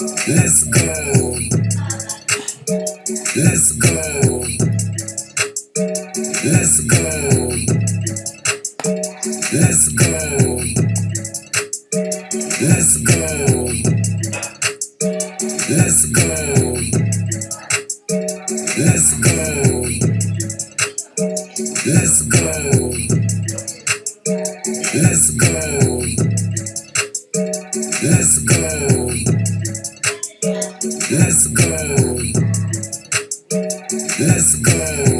Let's go. Let's go. Let's go. Let's go. Let's go. Let's go. Let's go. Let's go. Let's go. Let's go. Let's go. Let's go.